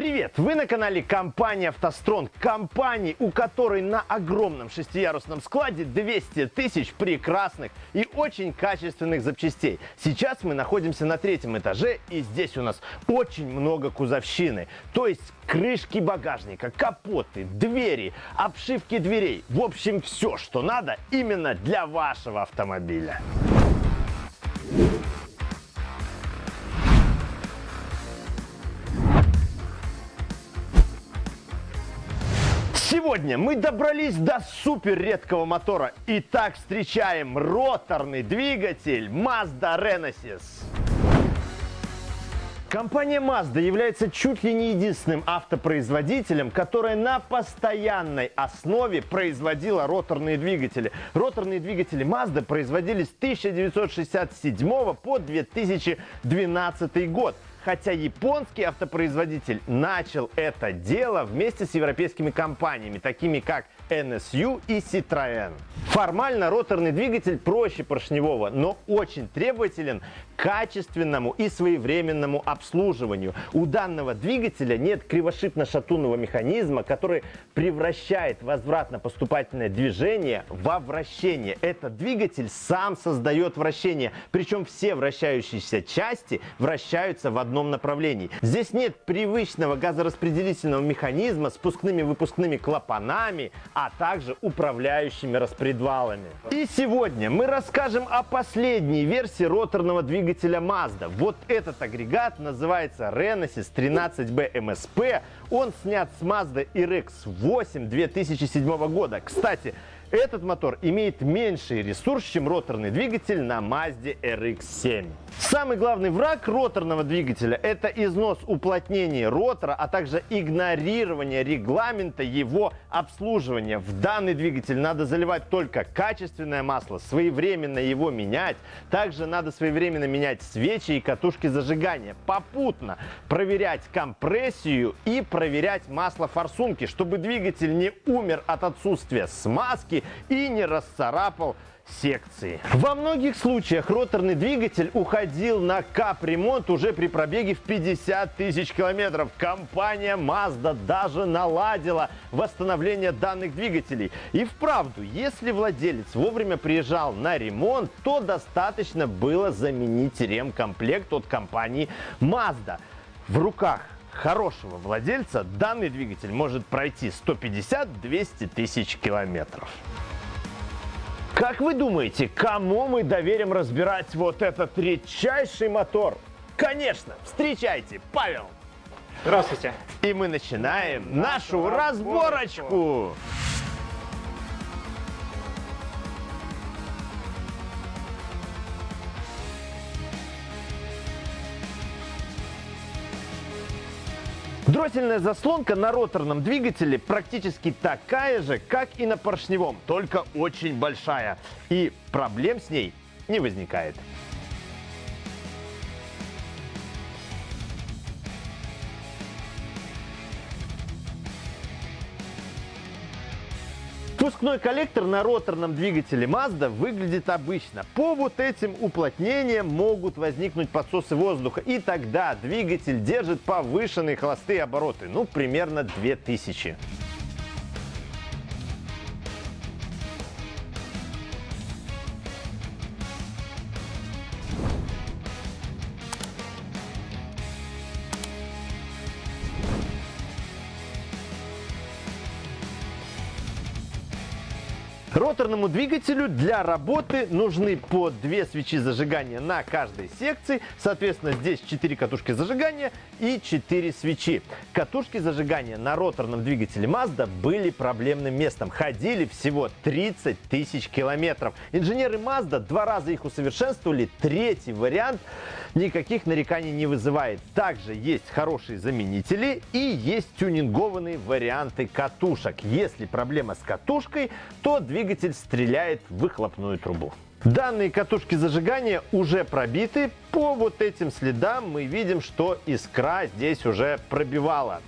Привет! Вы на канале компании «АвтоСтронг». Компании, у которой на огромном шестиярусном складе 200 тысяч прекрасных и очень качественных запчастей. Сейчас мы находимся на третьем этаже, и здесь у нас очень много кузовщины. То есть крышки багажника, капоты, двери, обшивки дверей. В общем, все, что надо именно для вашего автомобиля. Сегодня мы добрались до супер редкого мотора. Итак, встречаем роторный двигатель Mazda Renesis. Компания Mazda является чуть ли не единственным автопроизводителем, которая на постоянной основе производила роторные двигатели. Роторные двигатели Mazda производились с 1967 по 2012 год хотя японский автопроизводитель начал это дело вместе с европейскими компаниями, такими как NSU и Citroën. Формально роторный двигатель проще поршневого, но очень требователен к качественному и своевременному обслуживанию. У данного двигателя нет кривошипно-шатунного механизма, который превращает возвратно-поступательное движение во вращение. Этот двигатель сам создает вращение, причем все вращающиеся части вращаются в одном направлении. Здесь нет привычного газораспределительного механизма с спускными-выпускными клапанами, а также управляющими распредвалами. И сегодня мы расскажем о последней версии роторного двигателя Mazda. Вот этот агрегат называется Renesis 13B MSP. Он снят с Mazda RX-8 2007 года. Кстати, этот мотор имеет меньший ресурс, чем роторный двигатель на Mazda RX-7. Самый главный враг роторного двигателя – это износ уплотнения ротора, а также игнорирование регламента его обслуживания. В данный двигатель надо заливать только качественное масло, своевременно его менять. Также надо своевременно менять свечи и катушки зажигания. Попутно проверять компрессию и проверять масло форсунки, чтобы двигатель не умер от отсутствия смазки и не расцарапал секции. Во многих случаях роторный двигатель уходил на капремонт уже при пробеге в 50 тысяч километров. Компания Mazda даже наладила восстановление данных двигателей. И вправду, если владелец вовремя приезжал на ремонт, то достаточно было заменить ремкомплект от компании Mazda. В руках хорошего владельца данный двигатель может пройти 150-200 тысяч километров. Как вы думаете, кому мы доверим разбирать вот этот редчайший мотор? Конечно, встречайте, Павел! Здравствуйте! И мы начинаем нашу разборочку! Дроссельная заслонка на роторном двигателе практически такая же, как и на поршневом, только очень большая. И проблем с ней не возникает. Впускной коллектор на роторном двигателе Mazda выглядит обычно. По вот этим уплотнениям могут возникнуть подсосы воздуха, и тогда двигатель держит повышенные холостые обороты, ну примерно 2000. Роторному двигателю для работы нужны по две свечи зажигания на каждой секции. Соответственно, здесь 4 катушки зажигания и 4 свечи. Катушки зажигания на роторном двигателе Mazda были проблемным местом. Ходили всего 30 тысяч километров. Инженеры Mazda два раза их усовершенствовали. Третий вариант никаких нареканий не вызывает. Также есть хорошие заменители и есть тюнингованные варианты катушек. Если проблема с катушкой, то двигатель двигатель стреляет в выхлопную трубу. Данные катушки зажигания уже пробиты. По вот этим следам мы видим, что искра здесь уже пробивала.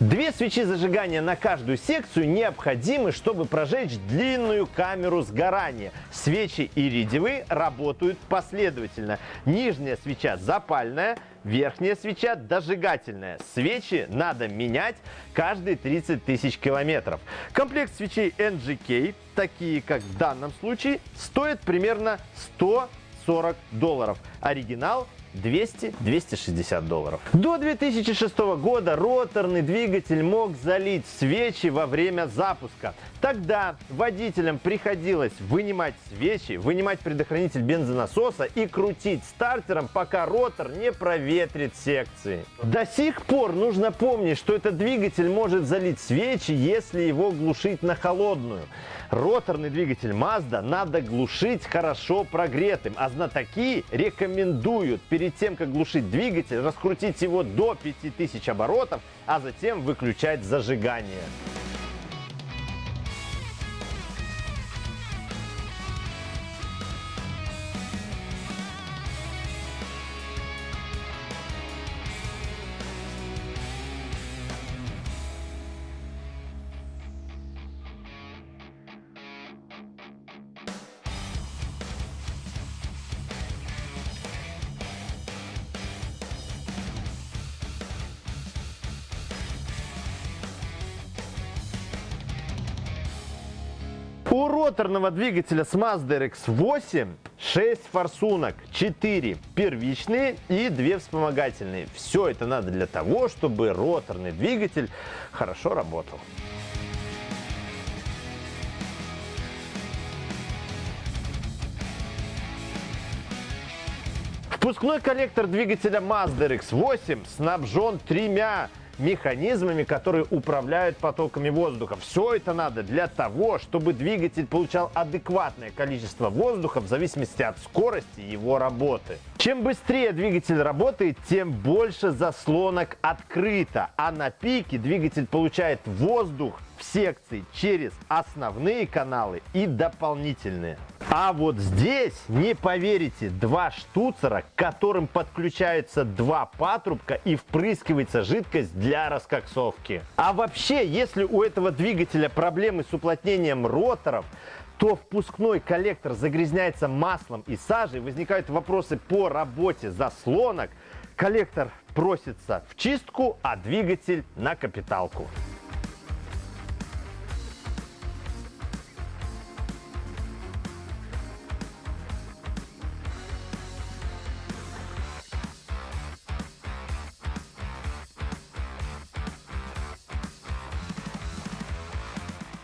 Две свечи зажигания на каждую секцию необходимы, чтобы прожечь длинную камеру сгорания. Свечи иридиевые работают последовательно. Нижняя свеча запальная, верхняя свеча дожигательная. Свечи надо менять каждые 30 тысяч километров. Комплект свечей NGK, такие как в данном случае, стоит примерно 140 долларов. Оригинал 200-260 долларов. До 2006 года роторный двигатель мог залить свечи во время запуска. Тогда водителям приходилось вынимать свечи, вынимать предохранитель бензонасоса и крутить стартером, пока ротор не проветрит секции. До сих пор нужно помнить, что этот двигатель может залить свечи, если его глушить на холодную. Роторный двигатель Mazda надо глушить хорошо прогретым, а знатоки рекомендуют перед тем, как глушить двигатель, раскрутить его до 5000 оборотов, а затем выключать зажигание. У роторного двигателя с Mazda RX-8 6 форсунок, 4 первичные и 2 вспомогательные. Все это надо для того, чтобы роторный двигатель хорошо работал. Впускной коллектор двигателя Mazda RX-8 снабжен тремя механизмами, которые управляют потоками воздуха. Все это надо для того, чтобы двигатель получал адекватное количество воздуха в зависимости от скорости его работы. Чем быстрее двигатель работает, тем больше заслонок открыто, а на пике двигатель получает воздух в секции через основные каналы и дополнительные. А вот здесь, не поверите, два штуцера, к которым подключаются два патрубка и впрыскивается жидкость для раскоксовки. А вообще, если у этого двигателя проблемы с уплотнением роторов, то впускной коллектор загрязняется маслом и сажей, возникают вопросы по работе заслонок, коллектор просится в чистку, а двигатель на капиталку.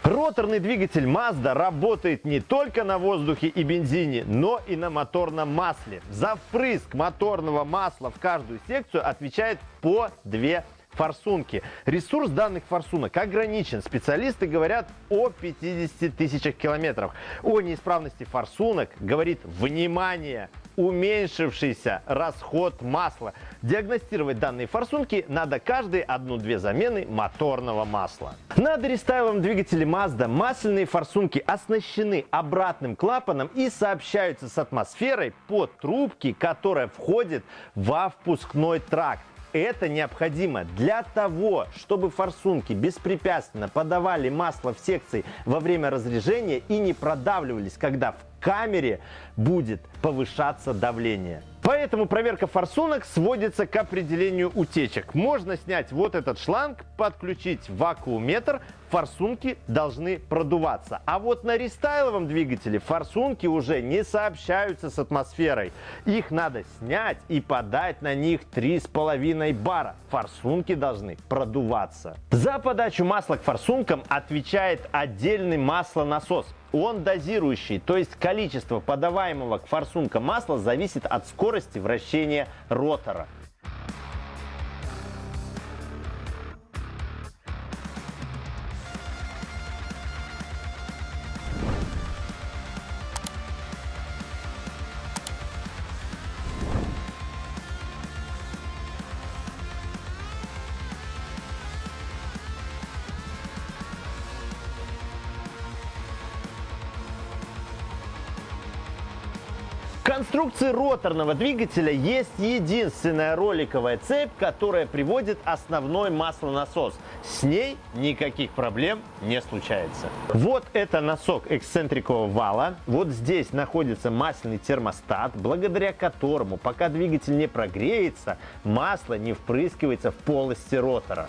Роторный двигатель Mazda работает не только на воздухе и бензине, но и на моторном масле. За впрыск моторного масла в каждую секцию отвечает по две форсунки. Ресурс данных форсунок ограничен. Специалисты говорят о 50 тысячах километров. О неисправности форсунок говорит внимание уменьшившийся расход масла. Диагностировать данные форсунки надо каждые одну-две замены моторного масла. На дорестайловом двигателе Mazda масляные форсунки оснащены обратным клапаном и сообщаются с атмосферой по трубке, которая входит во впускной тракт это необходимо для того, чтобы форсунки беспрепятственно подавали масло в секции во время разрежения и не продавливались, когда в камере будет повышаться давление. Поэтому проверка форсунок сводится к определению утечек. Можно снять вот этот шланг, подключить вакууметр, форсунки должны продуваться. А вот на рестайловом двигателе форсунки уже не сообщаются с атмосферой. Их надо снять и подать на них 3,5 бара. Форсунки должны продуваться. За подачу масла к форсункам отвечает отдельный маслонасос он дозирующий, то есть количество подаваемого к форсункам масла зависит от скорости вращения ротора. конструкции роторного двигателя есть единственная роликовая цепь, которая приводит основной маслонасос. С ней никаких проблем не случается. Вот это носок эксцентрикового вала. Вот здесь находится масляный термостат, благодаря которому, пока двигатель не прогреется, масло не впрыскивается в полости ротора.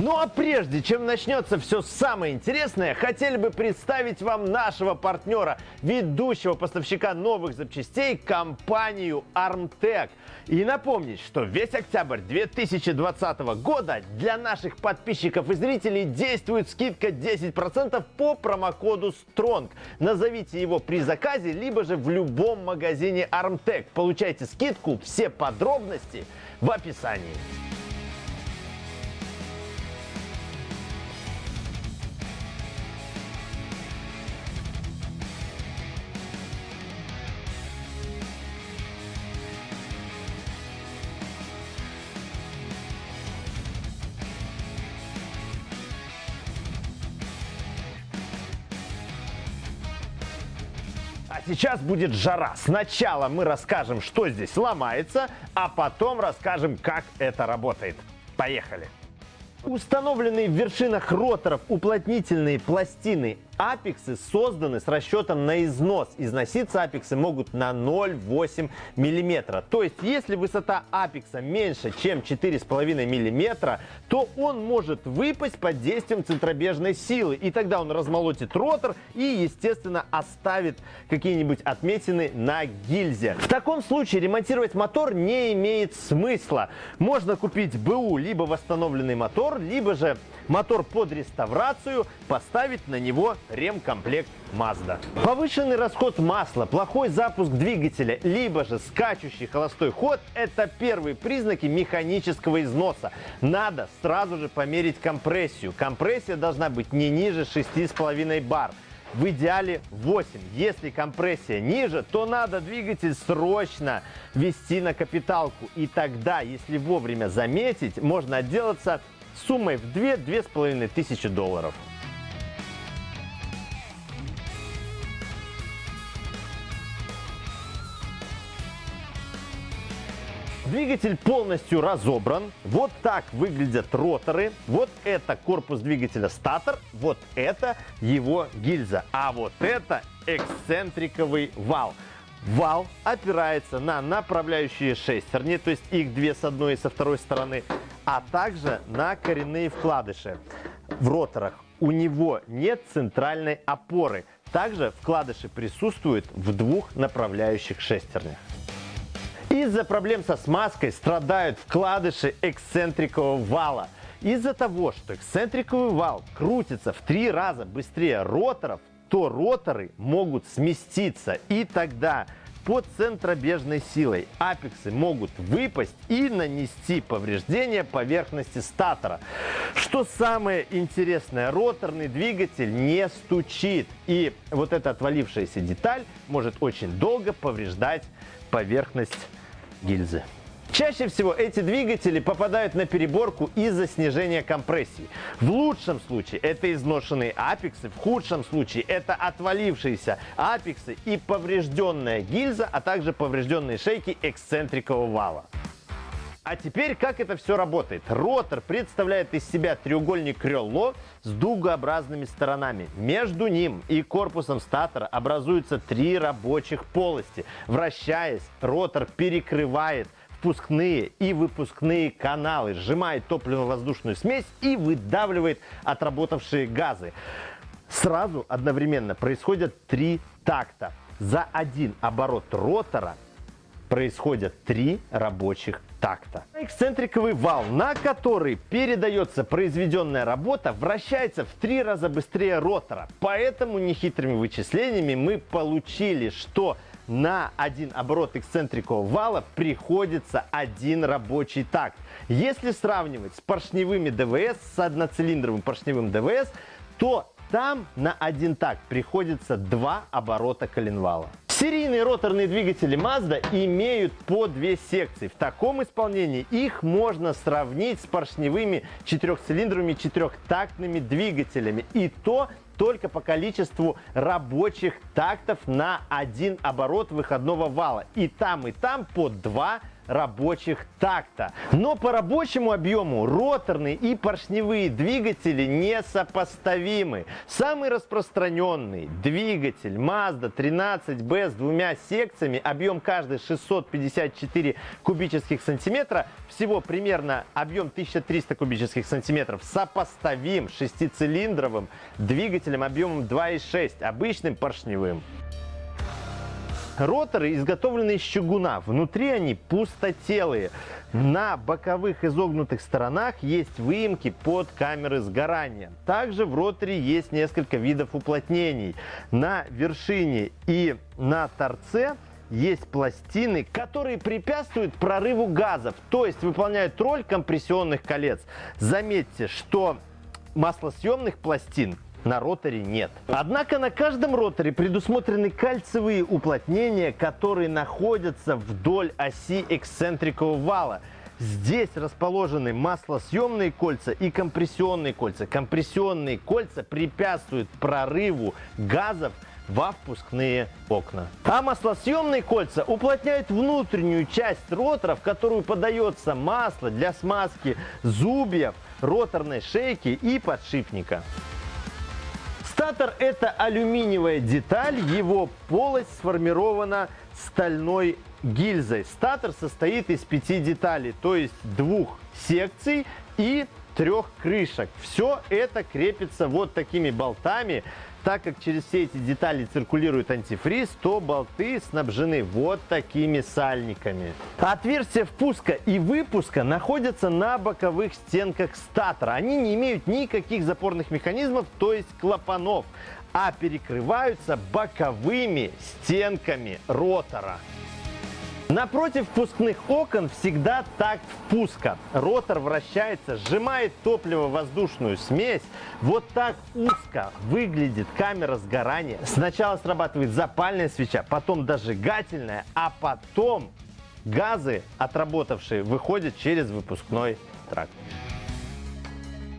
Ну а прежде чем начнется все самое интересное, хотели бы представить вам нашего партнера, ведущего поставщика новых запчастей, компанию Armtec. И напомнить, что весь октябрь 2020 года для наших подписчиков и зрителей действует скидка 10% по промокоду STRONG. Назовите его при заказе, либо же в любом магазине Armtec. Получайте скидку, все подробности в описании. Сейчас будет жара. Сначала мы расскажем, что здесь ломается, а потом расскажем, как это работает. Поехали! Установленные в вершинах роторов уплотнительные пластины апексы созданы с расчетом на износ. Износиться апексы могут на 0,8 мм. То есть, если высота апекса меньше, чем 4,5 мм, то он может выпасть под действием центробежной силы. И тогда он размолотит ротор и, естественно, оставит какие-нибудь отметины на гильзе. В таком случае ремонтировать мотор не имеет смысла. Можно купить БУ, либо восстановленный мотор, либо же мотор под реставрацию, поставить на него ремкомплект Mazda. Повышенный расход масла, плохой запуск двигателя, либо же скачущий холостой ход – это первые признаки механического износа. Надо сразу же померить компрессию. Компрессия должна быть не ниже 6,5 бар в идеале 8. Если компрессия ниже, то надо двигатель срочно вести на капиталку. И тогда, если вовремя заметить, можно отделаться суммой в 2-2,5 тысячи долларов. Двигатель полностью разобран. Вот так выглядят роторы. Вот это корпус двигателя статор. Вот это его гильза. А вот это эксцентриковый вал. Вал опирается на направляющие шестерни, то есть их две с одной и со второй стороны, а также на коренные вкладыши в роторах. У него нет центральной опоры. Также вкладыши присутствуют в двух направляющих шестернях. Из-за проблем со смазкой страдают вкладыши эксцентрикового вала. Из-за того, что эксцентриковый вал крутится в три раза быстрее роторов, то роторы могут сместиться. И тогда под центробежной силой апексы могут выпасть и нанести повреждение поверхности статора. Что самое интересное, роторный двигатель не стучит. И вот эта отвалившаяся деталь может очень долго повреждать поверхность гильзы. Чаще всего эти двигатели попадают на переборку из-за снижения компрессии. В лучшем случае это изношенные апексы, в худшем случае это отвалившиеся апексы и поврежденная гильза, а также поврежденные шейки эксцентрикового вала. А теперь как это все работает? Ротор представляет из себя треугольник крыло с дугообразными сторонами. Между ним и корпусом статора образуются три рабочих полости. Вращаясь, ротор перекрывает впускные и выпускные каналы, сжимает топливно-воздушную смесь и выдавливает отработавшие газы. Сразу одновременно происходят три такта. За один оборот ротора происходят три рабочих такта. Эксцентриковый вал, на который передается произведенная работа, вращается в три раза быстрее ротора. Поэтому нехитрыми вычислениями мы получили, что на один оборот эксцентрикового вала приходится один рабочий такт. Если сравнивать с поршневыми ДВС, с одноцилиндровым поршневым ДВС, то там на один такт приходится два оборота коленвала. Серийные роторные двигатели Mazda имеют по две секции. В таком исполнении их можно сравнить с поршневыми четырехцилиндровыми четырехтактными двигателями. И то только по количеству рабочих тактов на один оборот выходного вала. И там, и там по два рабочих такта. Но по рабочему объему роторные и поршневые двигатели несопоставимы. Самый распространенный двигатель Mazda 13B с двумя секциями, объем каждый 654 кубических сантиметра, всего примерно объем 1300 кубических сантиметров, сопоставим шестицилиндровым двигателем объемом 2,6, обычным поршневым. Роторы изготовлены из чугуна. Внутри они пустотелые. На боковых изогнутых сторонах есть выемки под камеры сгорания. Также в роторе есть несколько видов уплотнений. На вершине и на торце есть пластины, которые препятствуют прорыву газов, то есть выполняют роль компрессионных колец. Заметьте, что маслосъемных пластин на роторе нет. Однако на каждом роторе предусмотрены кальциевые уплотнения, которые находятся вдоль оси эксцентрикового вала. Здесь расположены маслосъемные кольца и компрессионные кольца. Компрессионные кольца препятствуют прорыву газов во впускные окна. А маслосъемные кольца уплотняют внутреннюю часть ротора, в которую подается масло для смазки зубьев, роторной шейки и подшипника. Статор – это алюминиевая деталь, его полость сформирована стальной гильзой. Статор состоит из пяти деталей, то есть двух секций и трех крышек. Все это крепится вот такими болтами, так как через все эти детали циркулирует антифриз, то болты снабжены вот такими сальниками. Отверстия впуска и выпуска находятся на боковых стенках статора. Они не имеют никаких запорных механизмов, то есть клапанов, а перекрываются боковыми стенками ротора. Напротив впускных окон всегда такт впуска. Ротор вращается, сжимает топливо-воздушную смесь. Вот так узко выглядит камера сгорания. Сначала срабатывает запальная свеча, потом дожигательная, а потом газы, отработавшие, выходят через выпускной тракт.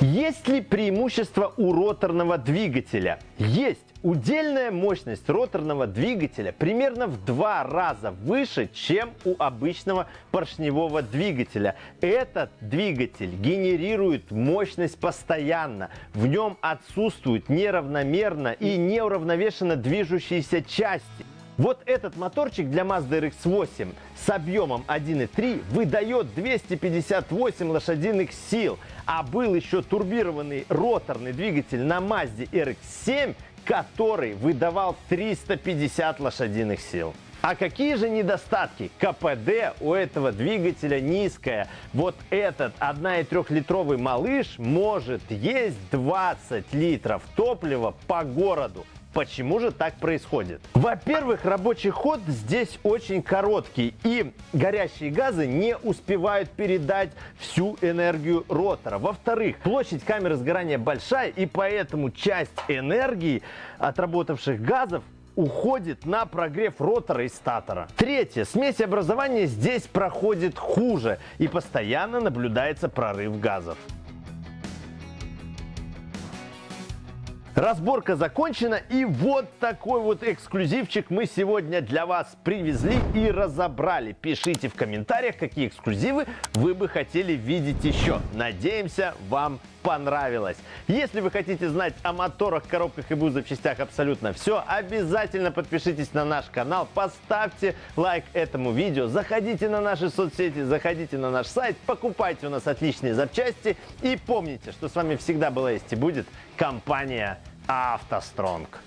Есть ли преимущество у роторного двигателя? Есть. Удельная мощность роторного двигателя примерно в два раза выше, чем у обычного поршневого двигателя. Этот двигатель генерирует мощность постоянно. В нем отсутствуют неравномерно и неуравновешенно движущиеся части. Вот этот моторчик для Mazda RX-8 с объемом 1.3 выдает 258 лошадиных сил, а был еще турбированный роторный двигатель на Mazda RX-7, который выдавал 350 лошадиных сил. А какие же недостатки? КПД у этого двигателя низкое. Вот этот 1,3-литровый малыш может есть 20 литров топлива по городу. Почему же так происходит? Во-первых, рабочий ход здесь очень короткий, и горящие газы не успевают передать всю энергию ротора. Во-вторых, площадь камеры сгорания большая, и поэтому часть энергии отработавших газов уходит на прогрев ротора и статора. Третье. Смесь образования здесь проходит хуже и постоянно наблюдается прорыв газов. Разборка закончена и вот такой вот эксклюзивчик мы сегодня для вас привезли и разобрали. Пишите в комментариях, какие эксклюзивы вы бы хотели видеть еще. Надеемся, вам понравилось. Если вы хотите знать о моторах, коробках и запчастях абсолютно все, обязательно подпишитесь на наш канал, поставьте лайк этому видео, заходите на наши соцсети, заходите на наш сайт, покупайте у нас отличные запчасти и помните, что с вами всегда была есть и будет компания автостронг